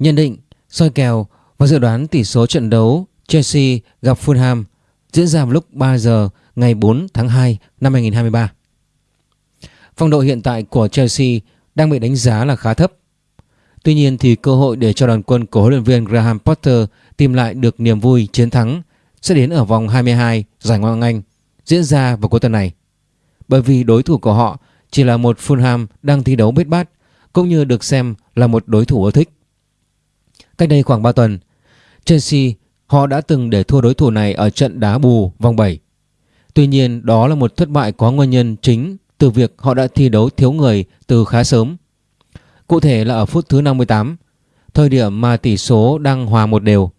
Nhận định, soi kèo và dự đoán tỷ số trận đấu Chelsea gặp Fulham diễn ra vào lúc 3 giờ ngày 4 tháng 2 năm 2023. Phong độ hiện tại của Chelsea đang bị đánh giá là khá thấp. Tuy nhiên thì cơ hội để cho đoàn quân của huấn luyện viên Graham Potter tìm lại được niềm vui chiến thắng sẽ đến ở vòng 22 giải Ngoại hạng Anh diễn ra vào cuối tuần này. Bởi vì đối thủ của họ chỉ là một Fulham đang thi đấu bết bát cũng như được xem là một đối thủ ưa thích. Cách đây khoảng 3 tuần, Chelsea họ đã từng để thua đối thủ này ở trận đá bù vòng 7. Tuy nhiên đó là một thất bại có nguyên nhân chính từ việc họ đã thi đấu thiếu người từ khá sớm. Cụ thể là ở phút thứ 58, thời điểm mà tỷ số đang hòa một đều.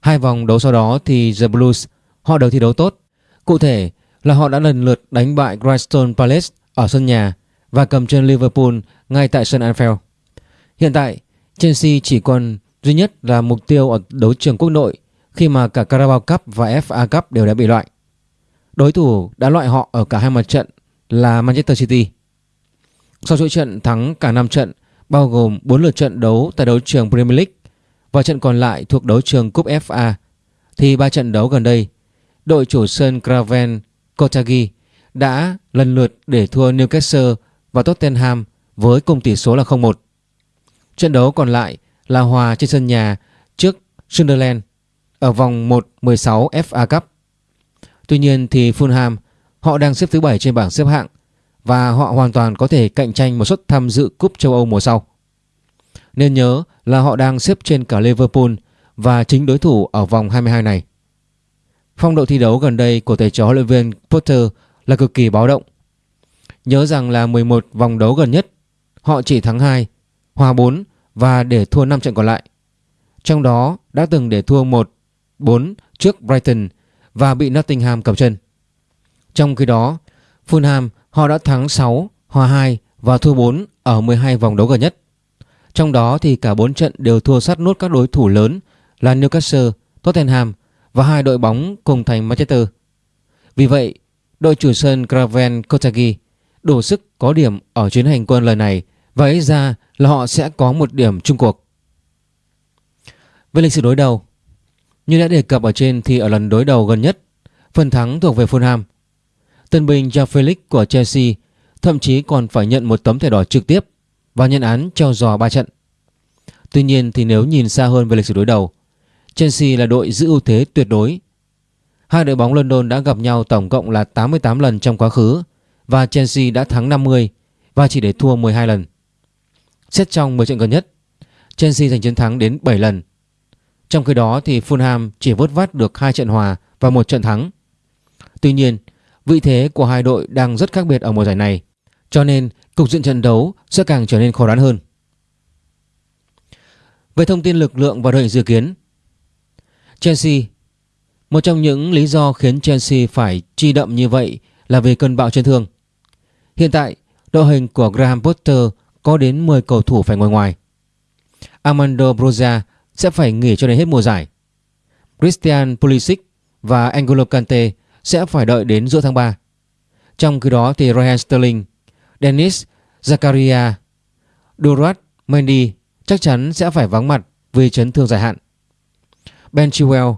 Hai vòng đấu sau đó thì The Blues họ đều thi đấu tốt. Cụ thể là họ đã lần lượt đánh bại Crystal Palace ở sân nhà và cầm chân Liverpool ngay tại sân Anfield. Hiện tại, Chelsea chỉ còn duy nhất là mục tiêu ở đấu trường quốc nội, khi mà cả Carabao Cup và FA Cup đều đã bị loại. Đối thủ đã loại họ ở cả hai mặt trận là Manchester City. Sau chuỗi trận thắng cả 5 trận, bao gồm 4 lượt trận đấu tại đấu trường Premier League và trận còn lại thuộc đấu trường Cúp FA thì ba trận đấu gần đây, đội chủ sân Craven Cottage đã lần lượt để thua Newcastle và Tottenham với cùng tỷ số là 0-1. Trận đấu còn lại là hòa trên sân nhà trước Sunderland ở vòng 1-16 FA Cup. Tuy nhiên thì Fulham họ đang xếp thứ 7 trên bảng xếp hạng và họ hoàn toàn có thể cạnh tranh một suất tham dự cúp châu Âu mùa sau. Nên nhớ là họ đang xếp trên cả Liverpool và chính đối thủ ở vòng 22 này. Phong độ thi đấu gần đây của thầy trò luyện viên Potter là cực kỳ báo động. Nhớ rằng là 11 vòng đấu gần nhất, họ chỉ thắng 2, hòa 4 và để thua 5 trận còn lại. Trong đó đã từng để thua 1-4 trước Brighton và bị Nottingham cầm chân. Trong khi đó, Fulham họ đã thắng 6, hòa 2 và thua 4 ở 12 vòng đấu gần nhất. Trong đó thì cả 4 trận đều thua sát nốt các đối thủ lớn là Newcastle, Tottenham và hai đội bóng cùng thành Manchester. Vì vậy, đội chủ sân Craven Cottage đủ sức có điểm ở chuyến hành quân lần này và ấy ra là họ sẽ có một điểm chung cuộc. Về lịch sử đối đầu, như đã đề cập ở trên thì ở lần đối đầu gần nhất, phần thắng thuộc về Fulham. Tân binh Joao Felix của Chelsea thậm chí còn phải nhận một tấm thẻ đỏ trực tiếp và nhận án treo giò 3 trận. Tuy nhiên thì nếu nhìn xa hơn về lịch sử đối đầu, Chelsea là đội giữ ưu thế tuyệt đối. Hai đội bóng London đã gặp nhau tổng cộng là 88 lần trong quá khứ và Chelsea đã thắng 50 và chỉ để thua 12 lần. Xét trong 10 trận gần nhất, Chelsea giành chiến thắng đến 7 lần. Trong khi đó thì Fulham chỉ vớt vát được hai trận hòa và một trận thắng. Tuy nhiên, vị thế của hai đội đang rất khác biệt ở mùa giải này, cho nên cục diện trận đấu sẽ càng trở nên khó đoán hơn. Về thông tin lực lượng và đội hình dự kiến, Chelsea Một trong những lý do khiến Chelsea phải chi đậm như vậy là vì cơn bão chấn thương. Hiện tại, đội hình của Graham Potter có đến 10 cầu thủ phải ngồi ngoài. Armando Broza sẽ phải nghỉ cho đến hết mùa giải. Christian Pulisic và Angolo Kante sẽ phải đợi đến giữa tháng 3. Trong khi đó thì Raheem Sterling, Dennis Zakaria, Durat Mendy chắc chắn sẽ phải vắng mặt vì chấn thương dài hạn. Ben Chilwell,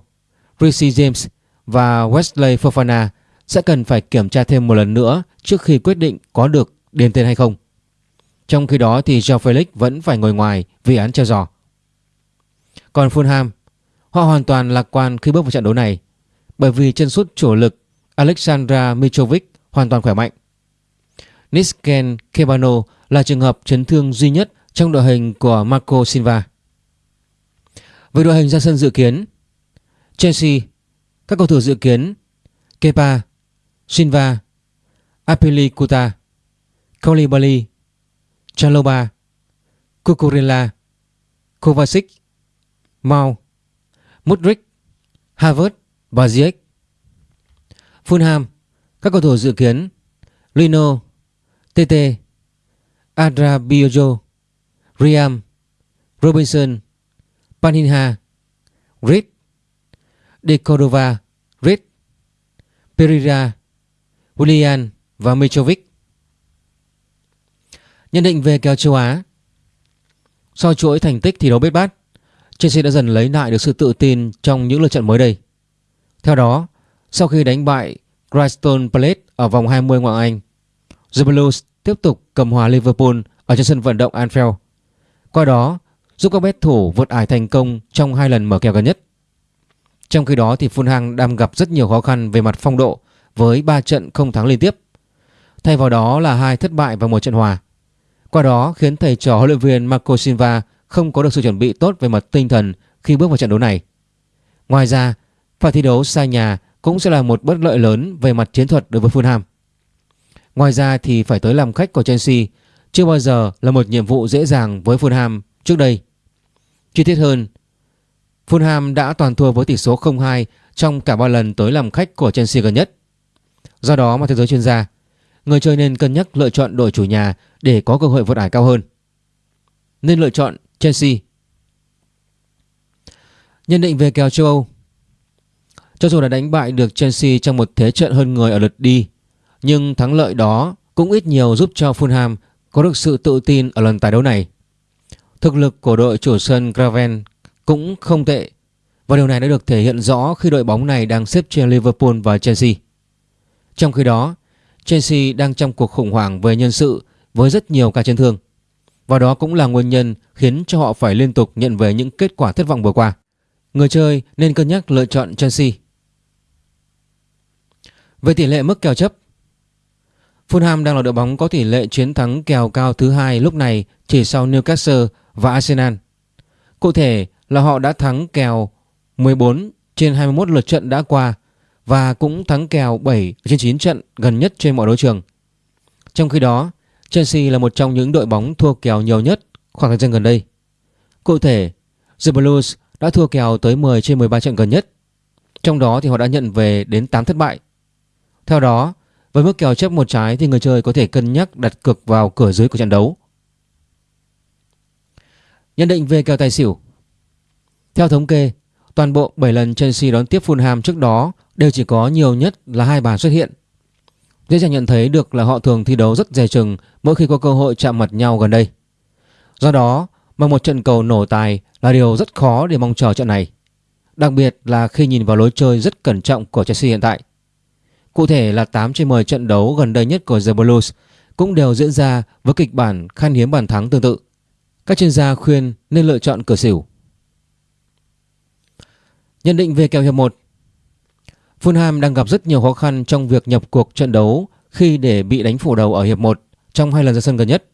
Rishi James và Wesley Fofana sẽ cần phải kiểm tra thêm một lần nữa trước khi quyết định có được điền tên hay không. Trong khi đó thì Joe Felix vẫn phải ngồi ngoài vì án treo giò. Còn Fulham, họ hoàn toàn lạc quan khi bước vào trận đấu này bởi vì chân sút chủ lực Alexandra Mitrovic hoàn toàn khỏe mạnh. Nisken Kebano là trường hợp chấn thương duy nhất trong đội hình của Marco Silva. Về đội hình ra sân dự kiến, Chelsea, các cầu thủ dự kiến Kepa, Silva, Apelikuta, Koulibaly, Chaloba, Cucurella, Kovacic, Mao, Mudrik, Havertz và Ziyech. Fulham, các cầu thủ dự kiến Lino, TT, Adrabiojo, Riam, Robinson, Paninha, Reed, De Cordova, Reed, Pereira, Willian và Mitrovic. Nhận định về kèo châu Á Sau chuỗi thành tích thi đấu bết bát Chelsea đã dần lấy lại được sự tự tin trong những lượt trận mới đây. Theo đó, sau khi đánh bại Crystal Palace ở vòng 20 ngoại Anh, The Blues tiếp tục cầm hòa Liverpool ở trên sân vận động Anfield. Qua đó, giúp các bet thủ vượt ải thành công trong hai lần mở kèo gần nhất. Trong khi đó thì Fulham đang gặp rất nhiều khó khăn về mặt phong độ với 3 trận không thắng liên tiếp. Thay vào đó là hai thất bại và một trận hòa. Qua đó khiến thầy trò huấn luyện viên Marco Silva không có được sự chuẩn bị tốt về mặt tinh thần khi bước vào trận đấu này. Ngoài ra, phải thi đấu xa nhà cũng sẽ là một bất lợi lớn về mặt chiến thuật đối với Fulham. Ngoài ra thì phải tới làm khách của Chelsea chưa bao giờ là một nhiệm vụ dễ dàng với Fulham trước đây. Chi tiết hơn, Fulham đã toàn thua với tỷ số 0-2 trong cả ba lần tới làm khách của Chelsea gần nhất. Do đó mà theo giới chuyên gia, người chơi nên cân nhắc lựa chọn đội chủ nhà để có cơ hội vượt ải cao hơn. Nên lựa chọn Chelsea. Nhận định về kèo châu Âu Cho dù đã đánh bại được Chelsea trong một thế trận hơn người ở lượt đi, nhưng thắng lợi đó cũng ít nhiều giúp cho Fulham có được sự tự tin ở lần tái đấu này. Thực lực của đội chủ sân Graven cũng không tệ và điều này đã được thể hiện rõ khi đội bóng này đang xếp trên Liverpool và Chelsea. Trong khi đó, Chelsea đang trong cuộc khủng hoảng về nhân sự với rất nhiều ca chấn thương. Và đó cũng là nguyên nhân khiến cho họ phải liên tục nhận về những kết quả thất vọng vừa qua. Người chơi nên cân nhắc lựa chọn Chelsea. Về tỷ lệ mức kèo chấp, Fulham đang là đội bóng có tỷ lệ chiến thắng kèo cao thứ hai lúc này chỉ sau Newcastle và Arsenal. Cụ thể là họ đã thắng kèo 14 trên 21 lượt trận đã qua và cũng thắng kèo 7 trên 9 trận gần nhất trên mọi đấu trường. Trong khi đó, Chelsea là một trong những đội bóng thua kèo nhiều nhất khoảng thời gian gần đây. Cụ thể, The Blues đã thua kèo tới 10 trên 13 trận gần nhất. Trong đó thì họ đã nhận về đến 8 thất bại. Theo đó, với mức kèo chấp một trái thì người chơi có thể cân nhắc đặt cược vào cửa dưới của trận đấu. Nhận định về kèo tài xỉu Theo thống kê, toàn bộ 7 lần Chelsea đón tiếp Fulham trước đó đều chỉ có nhiều nhất là hai bàn xuất hiện. Dễ dàng nhận thấy được là họ thường thi đấu rất dè chừng mỗi khi có cơ hội chạm mặt nhau gần đây. Do đó, mà một trận cầu nổ tài là điều rất khó để mong chờ trận này. Đặc biệt là khi nhìn vào lối chơi rất cẩn trọng của Chelsea hiện tại. Cụ thể là 8 trên 10 trận đấu gần đây nhất của The Blues cũng đều diễn ra với kịch bản khan hiếm bàn thắng tương tự. Các chuyên gia khuyên nên lựa chọn cửa xỉu. Nhận định về kèo hiệp 1 Fulham đang gặp rất nhiều khó khăn trong việc nhập cuộc trận đấu khi để bị đánh phủ đầu ở hiệp 1 trong hai lần ra sân gần nhất.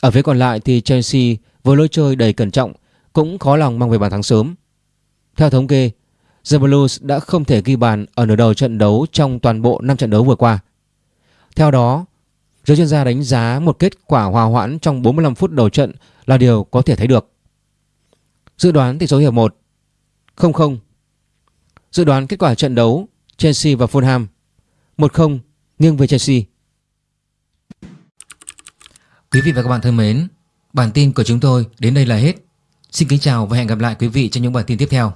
Ở phía còn lại thì Chelsea với lối chơi đầy cẩn trọng cũng khó lòng mang về bàn thắng sớm. Theo thống kê, The Blues đã không thể ghi bàn ở nửa đầu trận đấu trong toàn bộ 5 trận đấu vừa qua. Theo đó, giới chuyên gia đánh giá một kết quả hòa hoãn trong 45 phút đầu trận là điều có thể thấy được. Dự đoán tỷ số hiệp 1 0-0 Dự đoán kết quả trận đấu Chelsea và Fulham. 1-0 nghiêng về Chelsea. Quý vị và các bạn thân mến, Bản tin của chúng tôi đến đây là hết. Xin kính chào và hẹn gặp lại quý vị trong những bản tin tiếp theo.